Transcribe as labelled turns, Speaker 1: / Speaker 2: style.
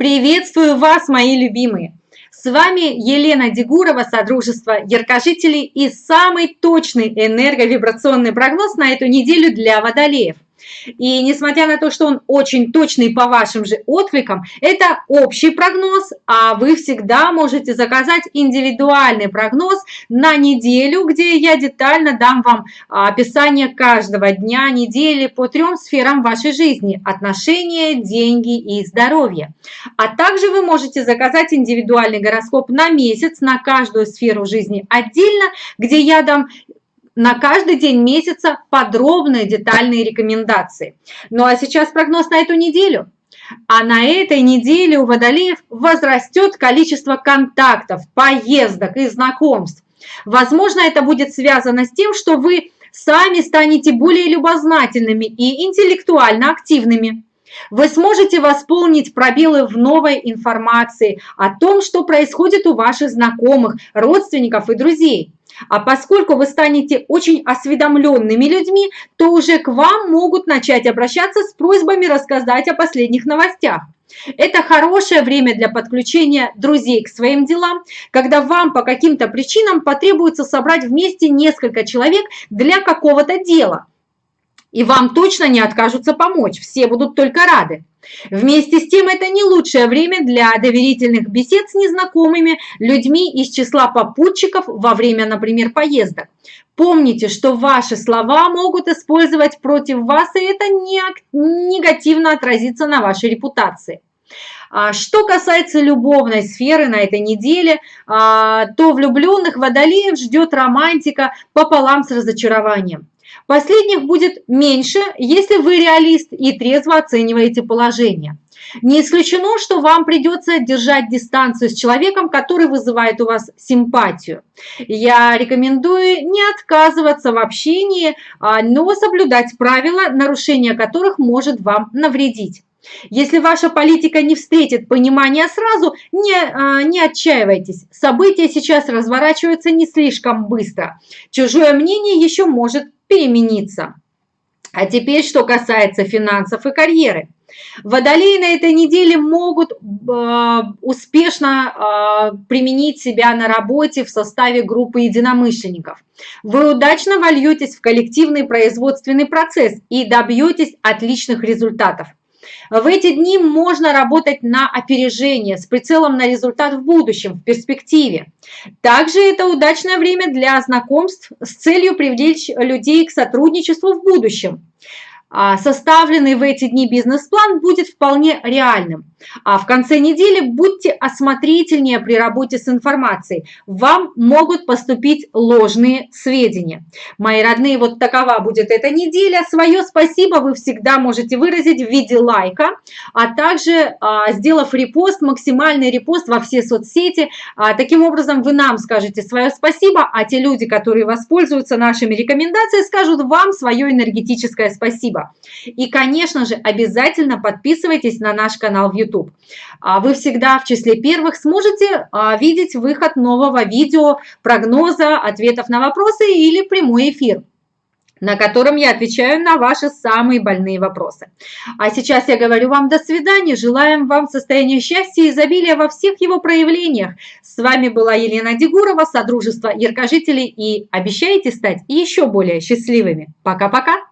Speaker 1: Приветствую вас, мои любимые! С вами Елена Дегурова, Содружество Яркожителей и самый точный энерговибрационный прогноз на эту неделю для водолеев – и несмотря на то, что он очень точный по вашим же откликам, это общий прогноз, а вы всегда можете заказать индивидуальный прогноз на неделю, где я детально дам вам описание каждого дня недели по трем сферам вашей жизни – отношения, деньги и здоровье. А также вы можете заказать индивидуальный гороскоп на месяц на каждую сферу жизни отдельно, где я дам на каждый день месяца подробные детальные рекомендации. Ну а сейчас прогноз на эту неделю. А на этой неделе у водолеев возрастет количество контактов, поездок и знакомств. Возможно, это будет связано с тем, что вы сами станете более любознательными и интеллектуально активными. Вы сможете восполнить пробелы в новой информации о том, что происходит у ваших знакомых, родственников и друзей. А поскольку вы станете очень осведомленными людьми, то уже к вам могут начать обращаться с просьбами рассказать о последних новостях. Это хорошее время для подключения друзей к своим делам, когда вам по каким-то причинам потребуется собрать вместе несколько человек для какого-то дела. И вам точно не откажутся помочь, все будут только рады. Вместе с тем, это не лучшее время для доверительных бесед с незнакомыми людьми из числа попутчиков во время, например, поездок. Помните, что ваши слова могут использовать против вас, и это не, негативно отразится на вашей репутации. А что касается любовной сферы на этой неделе, а, то влюбленных водолеев ждет романтика пополам с разочарованием. Последних будет меньше, если вы реалист и трезво оцениваете положение. Не исключено, что вам придется держать дистанцию с человеком, который вызывает у вас симпатию. Я рекомендую не отказываться в общении, а, но соблюдать правила, нарушение которых может вам навредить. Если ваша политика не встретит понимания сразу, не, а, не отчаивайтесь. События сейчас разворачиваются не слишком быстро. Чужое мнение еще может перемениться. А теперь, что касается финансов и карьеры. Водолеи на этой неделе могут э, успешно э, применить себя на работе в составе группы единомышленников. Вы удачно вольетесь в коллективный производственный процесс и добьетесь отличных результатов. В эти дни можно работать на опережение с прицелом на результат в будущем, в перспективе. Также это удачное время для знакомств с целью привлечь людей к сотрудничеству в будущем. А, составленный в эти дни бизнес-план будет вполне реальным. А в конце недели будьте осмотрительнее при работе с информацией. Вам могут поступить ложные сведения. Мои родные, вот такова будет эта неделя. Свое спасибо вы всегда можете выразить в виде лайка, а также а, сделав репост, максимальный репост во все соцсети. Таким образом вы нам скажете свое спасибо, а те люди, которые воспользуются нашими рекомендациями, скажут вам свое энергетическое спасибо спасибо. И, конечно же, обязательно подписывайтесь на наш канал в YouTube. А вы всегда в числе первых сможете а, видеть выход нового видео, прогноза, ответов на вопросы или прямой эфир на котором я отвечаю на ваши самые больные вопросы. А сейчас я говорю вам до свидания, желаем вам состояния счастья и изобилия во всех его проявлениях. С вами была Елена Дегурова, Содружество Яркожителей и обещаете стать еще более счастливыми. Пока-пока!